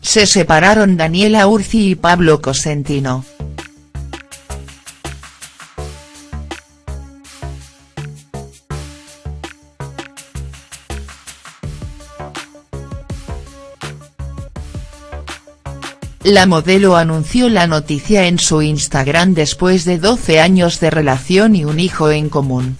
Se separaron Daniela Urzi y Pablo Cosentino. La modelo anunció la noticia en su Instagram después de 12 años de relación y un hijo en común.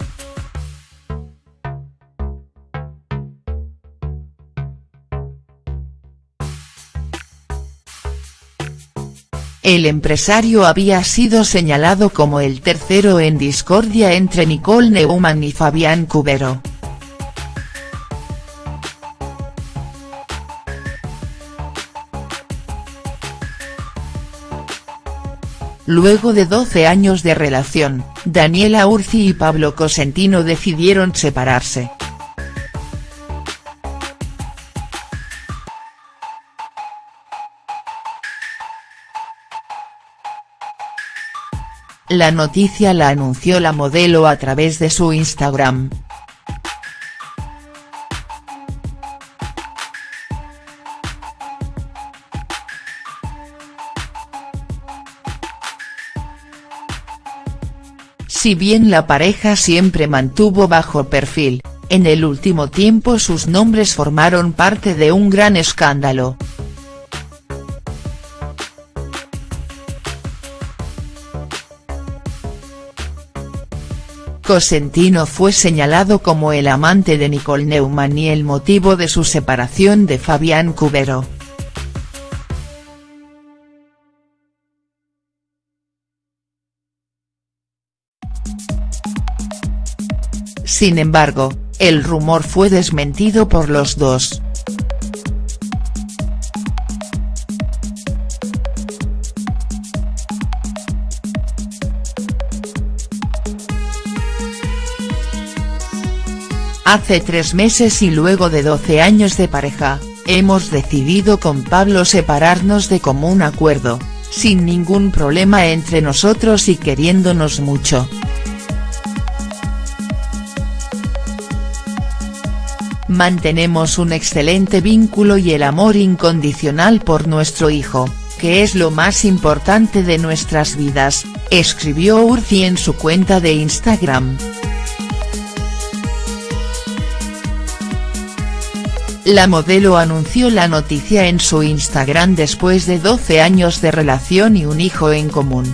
El empresario había sido señalado como el tercero en discordia entre Nicole Neumann y Fabián Cubero. Luego de 12 años de relación, Daniela Urzi y Pablo Cosentino decidieron separarse. La noticia la anunció la modelo a través de su Instagram. Si bien la pareja siempre mantuvo bajo perfil, en el último tiempo sus nombres formaron parte de un gran escándalo. Cosentino fue señalado como el amante de Nicole Neumann y el motivo de su separación de Fabián Cubero. Sin embargo, el rumor fue desmentido por los dos. Hace tres meses y luego de 12 años de pareja, hemos decidido con Pablo separarnos de común acuerdo, sin ningún problema entre nosotros y queriéndonos mucho. Mantenemos un excelente vínculo y el amor incondicional por nuestro hijo, que es lo más importante de nuestras vidas, escribió Urzi en su cuenta de Instagram. La modelo anunció la noticia en su Instagram después de 12 años de relación y un hijo en común.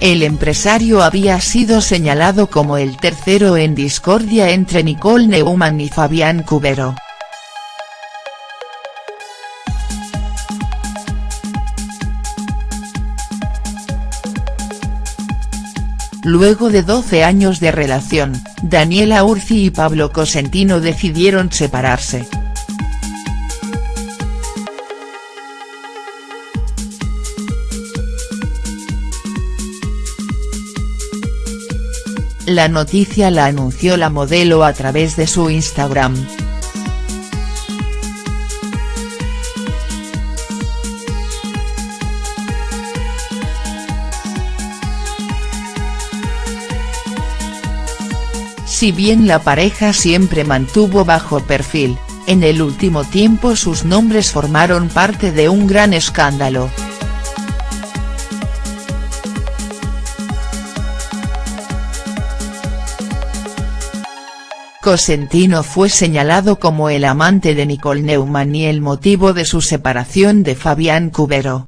El empresario había sido señalado como el tercero en discordia entre Nicole Neumann y Fabián Cubero. Luego de 12 años de relación, Daniela Urzi y Pablo Cosentino decidieron separarse. La noticia la anunció la modelo a través de su Instagram. Si bien la pareja siempre mantuvo bajo perfil, en el último tiempo sus nombres formaron parte de un gran escándalo. Cosentino fue señalado como el amante de Nicole Neumann y el motivo de su separación de Fabián Cubero.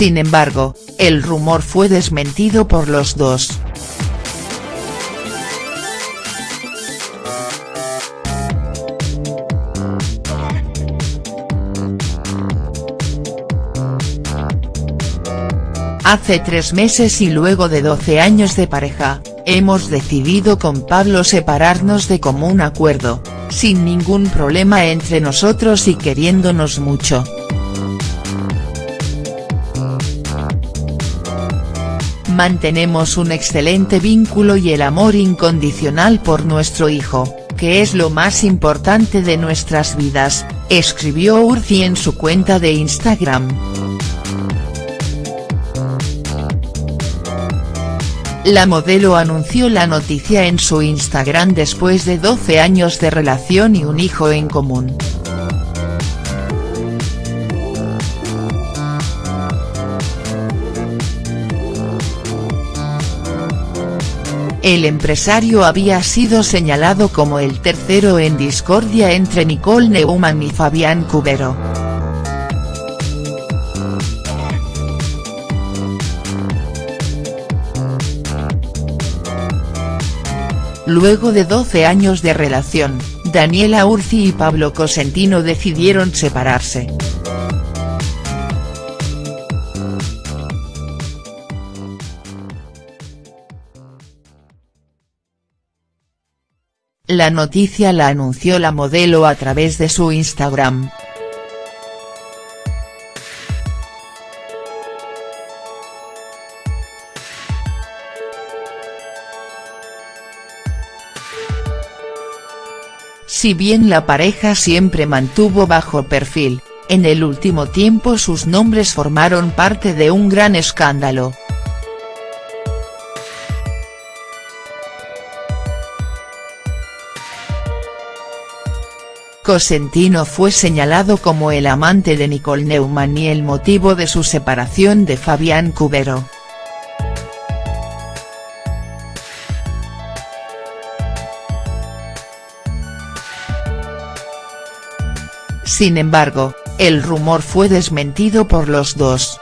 Sin embargo, el rumor fue desmentido por los dos. Hace tres meses y luego de 12 años de pareja, hemos decidido con Pablo separarnos de común acuerdo, sin ningún problema entre nosotros y queriéndonos mucho. Mantenemos un excelente vínculo y el amor incondicional por nuestro hijo, que es lo más importante de nuestras vidas, escribió Urzi en su cuenta de Instagram. La modelo anunció la noticia en su Instagram después de 12 años de relación y un hijo en común. El empresario había sido señalado como el tercero en discordia entre Nicole Neumann y Fabián Cubero. Luego de 12 años de relación, Daniela Urzi y Pablo Cosentino decidieron separarse. La noticia la anunció la modelo a través de su Instagram. Si bien la pareja siempre mantuvo bajo perfil, en el último tiempo sus nombres formaron parte de un gran escándalo. Cosentino fue señalado como el amante de Nicole Neumann y el motivo de su separación de Fabián Cubero. Sin embargo, el rumor fue desmentido por los dos.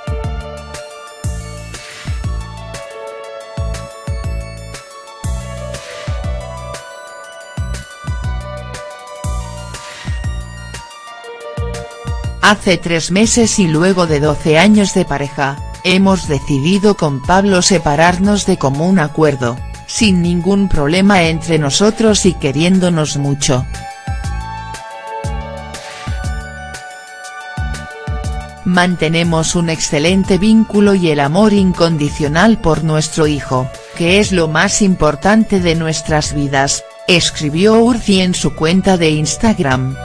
Hace tres meses y luego de 12 años de pareja, hemos decidido con Pablo separarnos de común acuerdo, sin ningún problema entre nosotros y queriéndonos mucho. Mantenemos un excelente vínculo y el amor incondicional por nuestro hijo, que es lo más importante de nuestras vidas, escribió Urzi en su cuenta de Instagram.